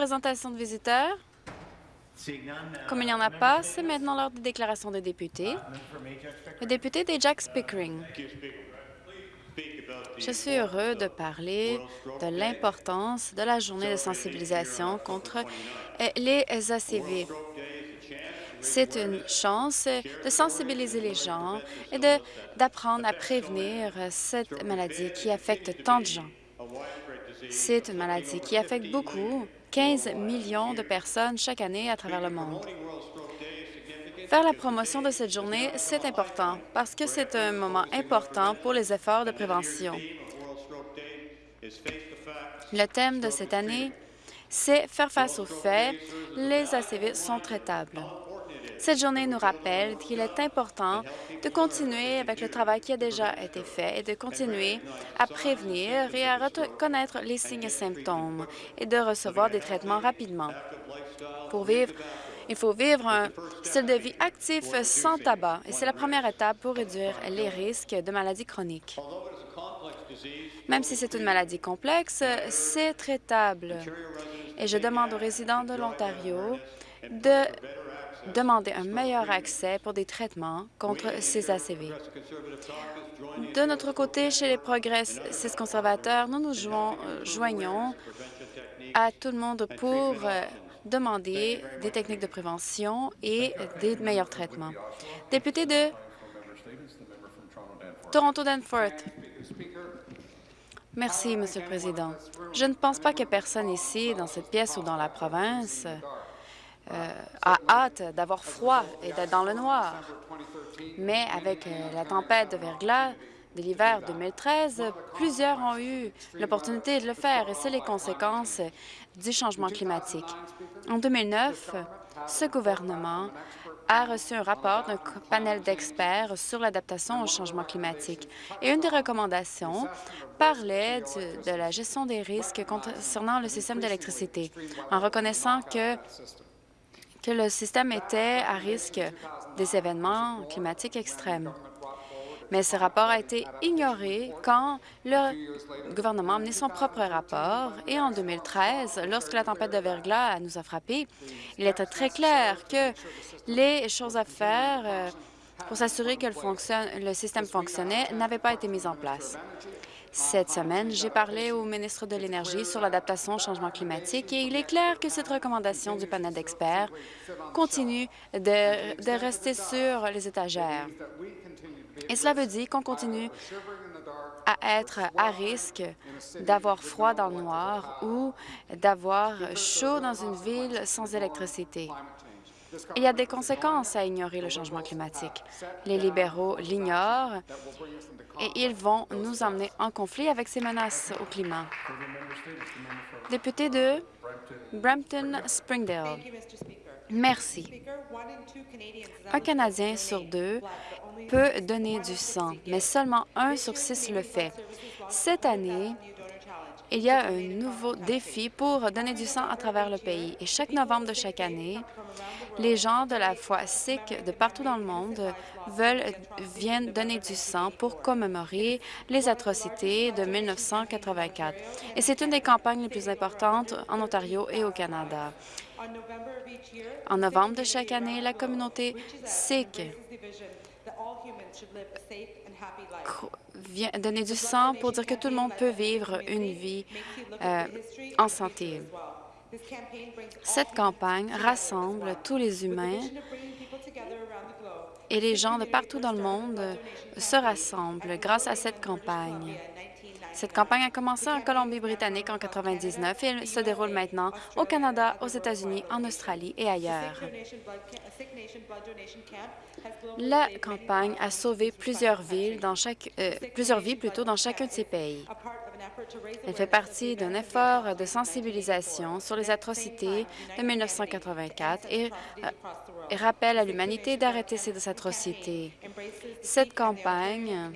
présentations de visiteurs? Comme il n'y en a pas, c'est maintenant l'heure des déclarations de députés. Le député d'Ajax Pickering. Je suis heureux de parler de l'importance de la journée de sensibilisation contre les ACV. C'est une chance de sensibiliser les gens et d'apprendre à prévenir cette maladie qui affecte tant de gens. C'est une maladie qui affecte beaucoup, 15 millions de personnes chaque année à travers le monde. Faire la promotion de cette journée, c'est important parce que c'est un moment important pour les efforts de prévention. Le thème de cette année, c'est faire face aux faits. Les ACV sont traitables. Cette journée nous rappelle qu'il est important de continuer avec le travail qui a déjà été fait et de continuer à prévenir et à reconnaître les signes et symptômes et de recevoir des traitements rapidement. Pour vivre, il faut vivre un style de vie actif sans tabac et c'est la première étape pour réduire les risques de maladies chroniques. Même si c'est une maladie complexe, c'est traitable. Et je demande aux résidents de l'Ontario de demander un meilleur accès pour des traitements contre ces ACV. De notre côté, chez les progressistes conservateurs, nous nous euh, joignons à tout le monde pour euh, demander des techniques de prévention et des meilleurs traitements. Député de Toronto-Danforth. Merci, Monsieur le Président. Je ne pense pas que personne ici, dans cette pièce ou dans la province, a hâte d'avoir froid et d'être dans le noir. Mais avec euh, la tempête de verglas de l'hiver 2013, plusieurs ont eu l'opportunité de le faire et c'est les conséquences du changement climatique. En 2009, ce gouvernement a reçu un rapport d'un panel d'experts sur l'adaptation au changement climatique. Et une des recommandations parlait de la gestion des risques concernant le système d'électricité, en reconnaissant que que le système était à risque des événements climatiques extrêmes. Mais ce rapport a été ignoré quand le gouvernement a amené son propre rapport. Et en 2013, lorsque la tempête de verglas nous a frappés, il était très clair que les choses à faire euh, pour s'assurer que le, système fonctionnait n'avaient pas été mises en place. Cette semaine, j'ai parlé au ministre de l'Énergie sur l'adaptation au changement climatique et il est clair que cette recommandation du panel d'experts continue de, rester sur les étagères. Et cela veut dire qu'on continue à être à risque d'avoir froid dans le noir ou d'avoir chaud dans une ville sans électricité. Il y a des conséquences à ignorer le changement climatique. Les libéraux l'ignorent et ils vont nous emmener en conflit avec ces menaces au climat. Député de Brampton-Springdale. Merci. Un Canadien sur deux peut donner du sang, mais seulement un sur six le fait. Cette année, il y a un nouveau défi pour donner du sang à travers le pays. Et chaque novembre de chaque année, les gens de la foi sikh de partout dans le monde veulent, viennent donner du sang pour commémorer les atrocités de 1984. Et c'est une des campagnes les plus importantes en Ontario et au Canada. En novembre de chaque année, la communauté sikh vient donner du sang pour dire que tout le monde peut vivre une vie euh, en santé. Cette campagne rassemble tous les humains et les gens de partout dans le monde se rassemblent grâce à cette campagne. Cette campagne a commencé en Colombie-Britannique en 1999 et elle se déroule maintenant au Canada, aux États-Unis, en Australie et ailleurs. La campagne a sauvé plusieurs villes dans chaque, euh, plusieurs vies plutôt dans chacun de ces pays. Elle fait partie d'un effort de sensibilisation sur les atrocités de 1984 et, euh, et rappelle à l'humanité d'arrêter ces atrocités. Cette campagne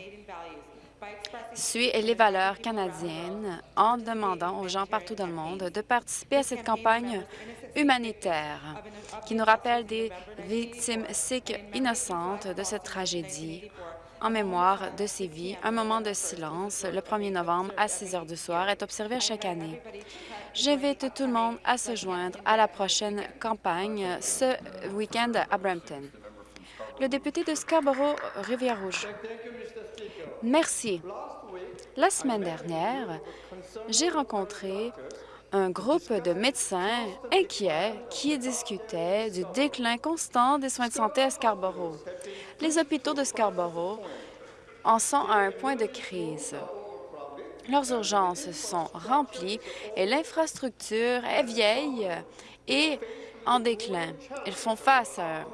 suit les valeurs canadiennes en demandant aux gens partout dans le monde de participer à cette campagne humanitaire qui nous rappelle des victimes sikhs innocentes de cette tragédie en mémoire de ces vies. Un moment de silence le 1er novembre à 6 heures du soir est observé chaque année. J'invite tout le monde à se joindre à la prochaine campagne ce week-end à Brampton. Le député de Scarborough-Rivière-Rouge. Merci. La semaine dernière, j'ai rencontré un groupe de médecins inquiets qui discutaient du déclin constant des soins de santé à Scarborough. Les hôpitaux de Scarborough en sont à un point de crise. Leurs urgences sont remplies et l'infrastructure est vieille et en déclin. Ils font face à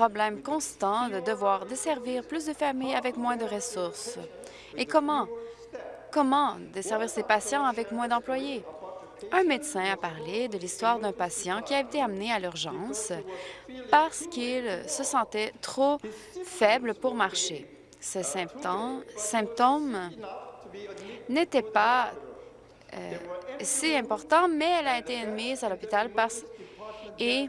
problème constant de devoir desservir plus de familles avec moins de ressources. Et comment Comment desservir ces patients avec moins d'employés? Un médecin a parlé de l'histoire d'un patient qui a été amené à l'urgence parce qu'il se sentait trop faible pour marcher. Ces symptômes, symptômes n'étaient pas euh, si importants, mais elle a été admise à l'hôpital parce et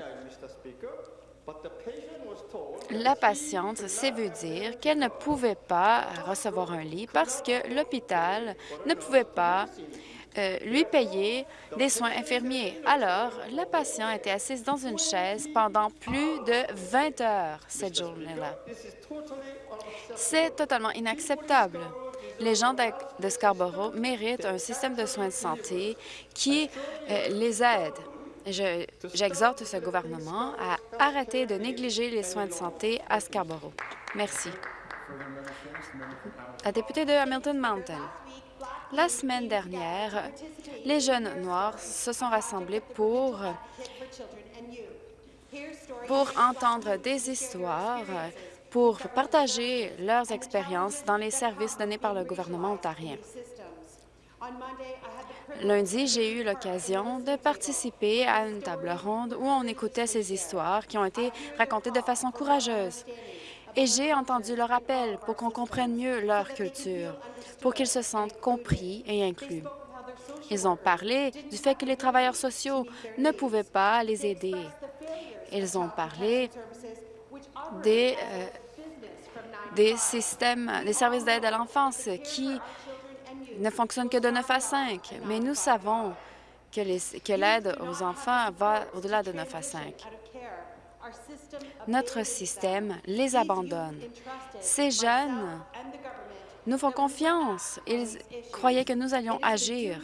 la patiente s'est vu dire qu'elle ne pouvait pas recevoir un lit parce que l'hôpital ne pouvait pas euh, lui payer des soins infirmiers. Alors, la patiente était assise dans une chaise pendant plus de 20 heures cette journée-là. C'est totalement inacceptable. Les gens de Scarborough méritent un système de soins de santé qui euh, les aide. J'exhorte ce gouvernement à arrêter de négliger les soins de santé à Scarborough. Merci. La députée de Hamilton Mountain. La semaine dernière, les jeunes noirs se sont rassemblés pour, pour entendre des histoires, pour partager leurs expériences dans les services donnés par le gouvernement ontarien. Lundi, j'ai eu l'occasion de participer à une table ronde où on écoutait ces histoires qui ont été racontées de façon courageuse. Et j'ai entendu leur appel pour qu'on comprenne mieux leur culture, pour qu'ils se sentent compris et inclus. Ils ont parlé du fait que les travailleurs sociaux ne pouvaient pas les aider. Ils ont parlé des, euh, des systèmes, des services d'aide à l'enfance qui ne fonctionne que de 9 à 5, mais nous savons que l'aide aux enfants va au-delà de 9 à 5. Notre système les abandonne. Ces jeunes nous font confiance. Ils croyaient que nous allions agir.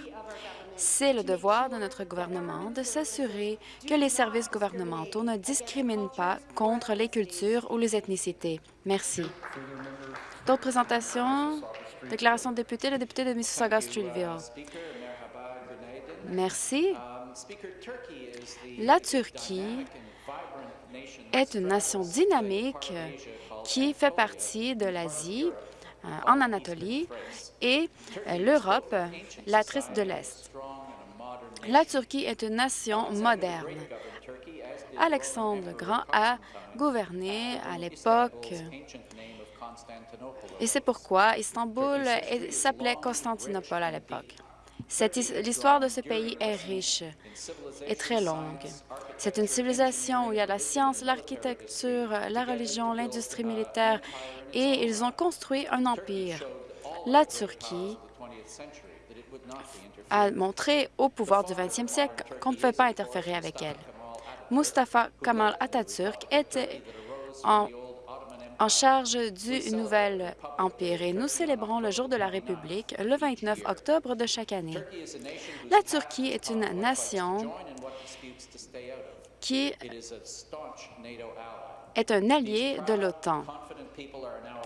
C'est le devoir de notre gouvernement de s'assurer que les services gouvernementaux ne discriminent pas contre les cultures ou les ethnicités. Merci. D'autres présentations? Déclaration de député, le député de Mississauga-Streetville. Merci. La Turquie est une nation dynamique qui fait partie de l'Asie, euh, en Anatolie, et euh, l'Europe, la triste de l'Est. La Turquie est une nation moderne. Alexandre le Grand a gouverné à l'époque et c'est pourquoi Istanbul s'appelait Constantinople à l'époque. L'histoire de ce pays est riche et très longue. C'est une civilisation où il y a la science, l'architecture, la religion, l'industrie militaire, et ils ont construit un empire. La Turquie a montré au pouvoir du 20e siècle qu'on ne pouvait pas interférer avec elle. Mustafa Kemal Atatürk était en en charge du nouvel empire et nous célébrons le jour de la République le 29 octobre de chaque année. La Turquie est une nation qui est un allié de l'OTAN.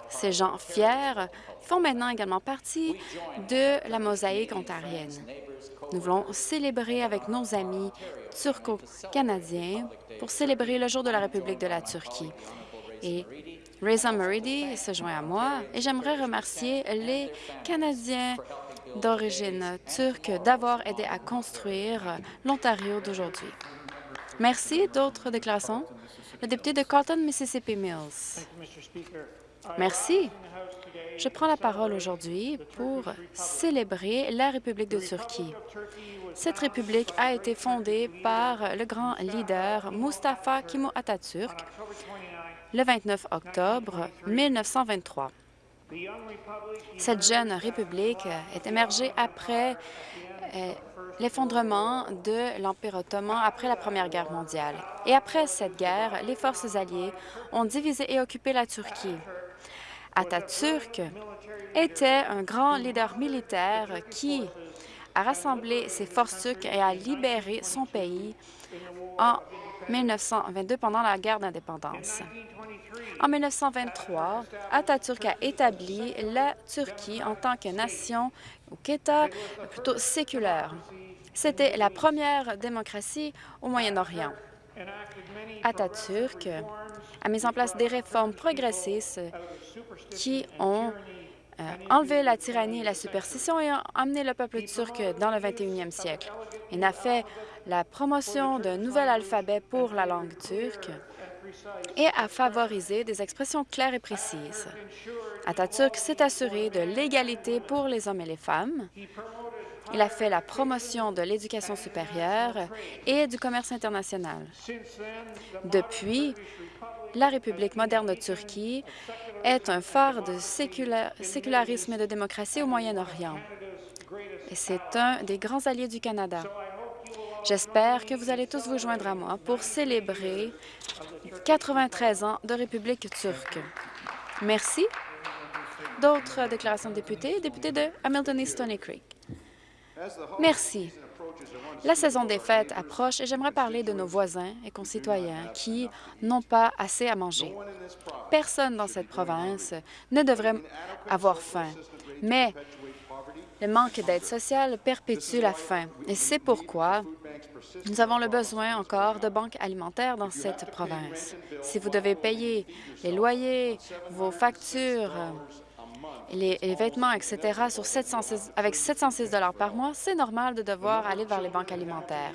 Ces gens fiers font maintenant également partie de la mosaïque ontarienne. Nous voulons célébrer avec nos amis turco-canadiens pour célébrer le jour de la République de la Turquie. Reza Muridi se joint à moi et j'aimerais remercier les Canadiens d'origine turque d'avoir aidé à construire l'Ontario d'aujourd'hui. Merci. D'autres déclarations? Le député de Carlton, Mississippi Mills. Merci. Je prends la parole aujourd'hui pour célébrer la République de Turquie. Cette république a été fondée par le grand leader Mustafa Kemal Atatürk le 29 octobre 1923. Cette jeune république est émergée après euh, l'effondrement de l'Empire ottoman après la Première Guerre mondiale. Et après cette guerre, les forces alliées ont divisé et occupé la Turquie. Atatürk était un grand leader militaire qui a rassemblé ses forces turques et a libéré son pays en 1922 pendant la guerre d'indépendance. En 1923, Atatürk a établi la Turquie en tant que nation ou qu'État plutôt séculaire. C'était la première démocratie au Moyen-Orient. Atatürk a mis en place des réformes progressistes qui ont euh, enlevé la tyrannie et la superstition et amené le peuple turc dans le 21e siècle. Il a fait la promotion d'un nouvel alphabet pour la langue turque et a favorisé des expressions claires et précises. Atatürk s'est assuré de l'égalité pour les hommes et les femmes. Il a fait la promotion de l'éducation supérieure et du commerce international. Depuis, la République moderne de Turquie est un phare de sécularisme et de démocratie au Moyen-Orient. Et c'est un des grands alliés du Canada. J'espère que vous allez tous vous joindre à moi pour célébrer 93 ans de République turque. Merci. D'autres déclarations de députés? Député de Hamilton East Stony Creek. Merci. La saison des fêtes approche et j'aimerais parler de nos voisins et concitoyens qui n'ont pas assez à manger. Personne dans cette province ne devrait avoir faim, mais le manque d'aide sociale perpétue la faim et c'est pourquoi nous avons le besoin encore de banques alimentaires dans cette province. Si vous devez payer les loyers, vos factures, les, vêtements, etc., sur avec 706 par mois, c'est normal de devoir aller vers les banques alimentaires.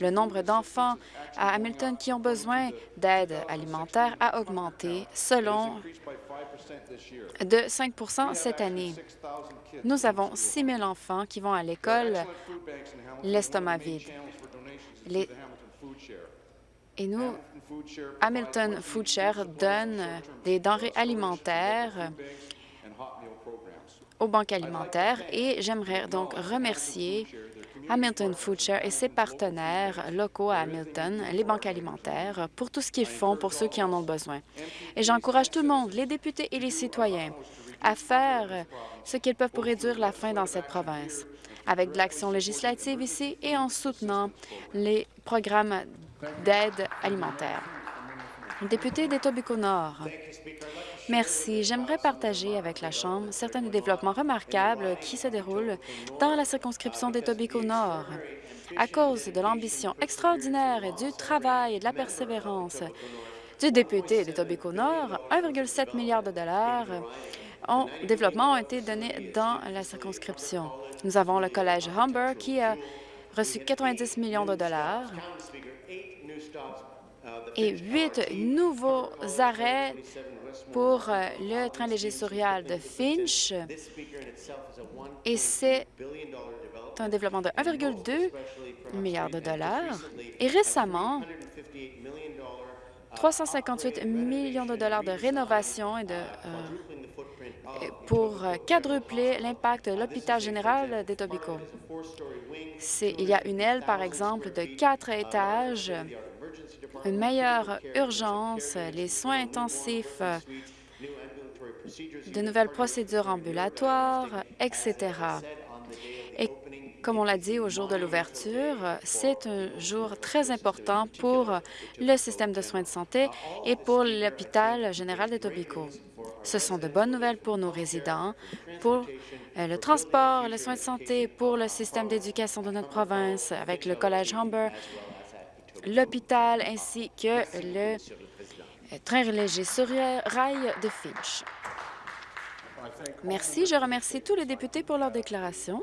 Le nombre d'enfants à Hamilton qui ont besoin d'aide alimentaire a augmenté selon de 5% cette année. Nous avons 6 000 enfants qui vont à l'école l'estomac vide. Et nous, Hamilton Food Share donne des denrées alimentaires aux banques alimentaires et j'aimerais donc remercier Hamilton Food Share et ses partenaires locaux à Hamilton, les banques alimentaires, pour tout ce qu'ils font pour ceux qui en ont besoin. Et j'encourage tout le monde, les députés et les citoyens, à faire ce qu'ils peuvent pour réduire la faim dans cette province, avec de l'action législative ici et en soutenant les programmes d'aide alimentaire. Député d'Etobicoke-Nord, Merci. J'aimerais partager avec la Chambre certains des développements remarquables qui se déroulent dans la circonscription d'Etobicoke-Nord. À cause de l'ambition extraordinaire et du travail et de la persévérance du député d'Etobicoke-Nord, 1,7 milliard de dollars en développement ont été donnés dans la circonscription. Nous avons le Collège Humber qui a reçu 90 millions de dollars et huit nouveaux arrêts pour euh, le train léger de Finch. Et c'est un développement de 1,2 milliard de dollars. Et récemment, 358 millions de dollars de rénovation et de, euh, pour quadrupler l'impact de l'hôpital général d'Etobicoke. Il y a une aile, par exemple, de quatre étages une meilleure urgence, les soins intensifs, de nouvelles procédures ambulatoires, etc. Et comme on l'a dit au jour de l'ouverture, c'est un jour très important pour le système de soins de santé et pour l'hôpital général de Tobico. Ce sont de bonnes nouvelles pour nos résidents, pour euh, le transport, les soins de santé, pour le système d'éducation de notre province, avec le Collège Humber, l'hôpital ainsi que le train léger sur rail de Finch. Merci. Je remercie tous les députés pour leur déclaration.